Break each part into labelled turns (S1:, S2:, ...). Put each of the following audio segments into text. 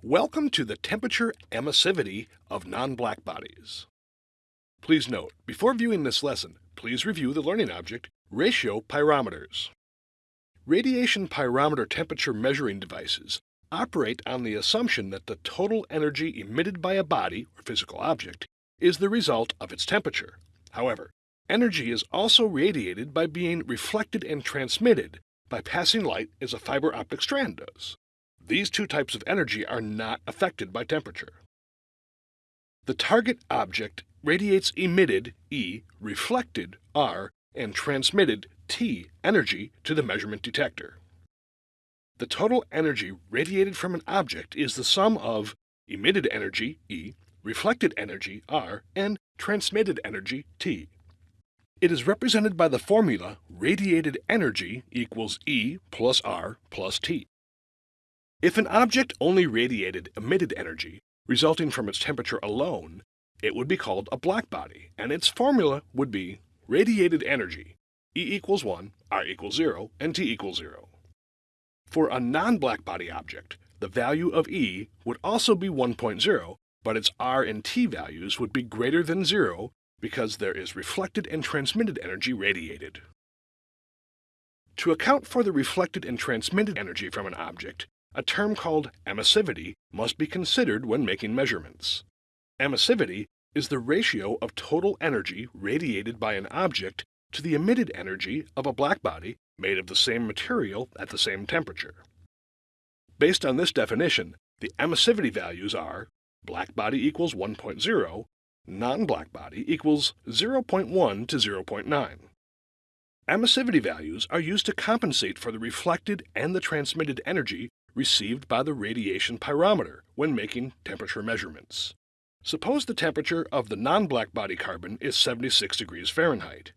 S1: Welcome to the temperature emissivity of non-black bodies. Please note, before viewing this lesson, please review the learning object, ratio pyrometers. Radiation pyrometer temperature measuring devices operate on the assumption that the total energy emitted by a body or physical object is the result of its temperature. However, energy is also radiated by being reflected and transmitted by passing light as a fiber optic strand does. These two types of energy are not affected by temperature. The target object radiates emitted E, reflected R, and transmitted T energy to the measurement detector. The total energy radiated from an object is the sum of emitted energy E, reflected energy R, and transmitted energy T. It is represented by the formula radiated energy equals E plus R plus T. If an object only radiated emitted energy, resulting from its temperature alone, it would be called a blackbody, and its formula would be radiated energy, E equals 1, R equals 0, and T equals 0. For a non-blackbody object, the value of E would also be 1.0, but its R and T values would be greater than 0 because there is reflected and transmitted energy radiated. To account for the reflected and transmitted energy from an object, a term called emissivity must be considered when making measurements. Emissivity is the ratio of total energy radiated by an object to the emitted energy of a blackbody made of the same material at the same temperature. Based on this definition, the emissivity values are blackbody equals 1.0, non-black body equals 0.1 to 0.9. Emissivity values are used to compensate for the reflected and the transmitted energy received by the radiation pyrometer when making temperature measurements. Suppose the temperature of the non-black body carbon is 76 degrees Fahrenheit.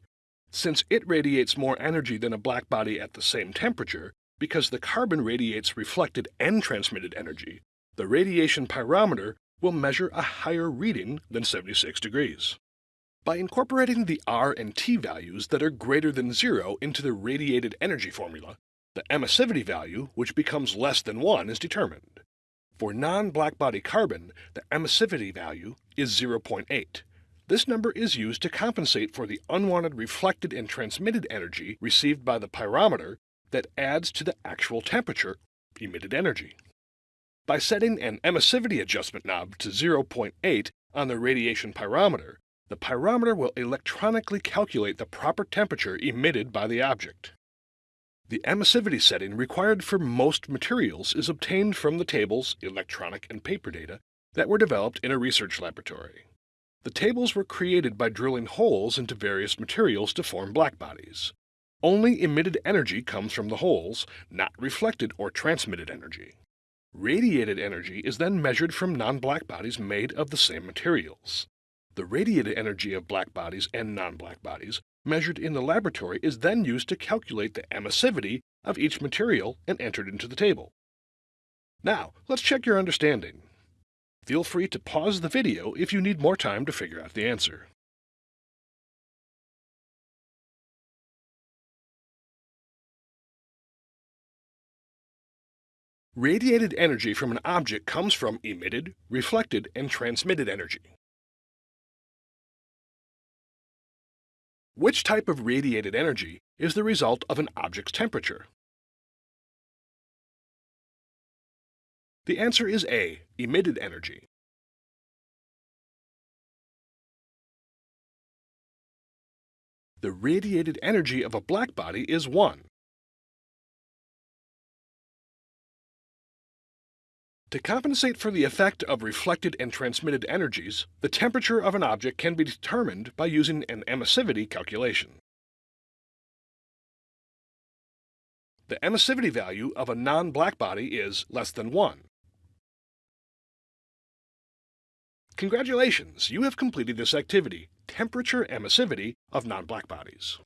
S1: Since it radiates more energy than a black body at the same temperature, because the carbon radiates reflected and transmitted energy, the radiation pyrometer will measure a higher reading than 76 degrees. By incorporating the R and T values that are greater than zero into the radiated energy formula, the emissivity value, which becomes less than 1, is determined. For non-blackbody carbon, the emissivity value is 0.8. This number is used to compensate for the unwanted reflected and transmitted energy received by the pyrometer that adds to the actual temperature emitted energy. By setting an emissivity adjustment knob to 0.8 on the radiation pyrometer, the pyrometer will electronically calculate the proper temperature emitted by the object. The emissivity setting required for most materials is obtained from the tables, electronic and paper data, that were developed in a research laboratory. The tables were created by drilling holes into various materials to form blackbodies. Only emitted energy comes from the holes, not reflected or transmitted energy. Radiated energy is then measured from non-black bodies made of the same materials. The radiated energy of black bodies and non-black bodies measured in the laboratory is then used to calculate the emissivity of each material and entered into the table. Now, let's check your understanding. Feel free to pause the video if you need more time to figure out the answer. Radiated energy from an object comes from emitted, reflected, and transmitted energy. Which type of radiated energy is the result of an object's temperature? The answer is A, emitted energy. The radiated energy of a blackbody is 1. To compensate for the effect of reflected and transmitted energies, the temperature of an object can be determined by using an emissivity calculation. The emissivity value of a non-black body is less than 1. Congratulations, you have completed this activity, temperature emissivity of non-blackbodies.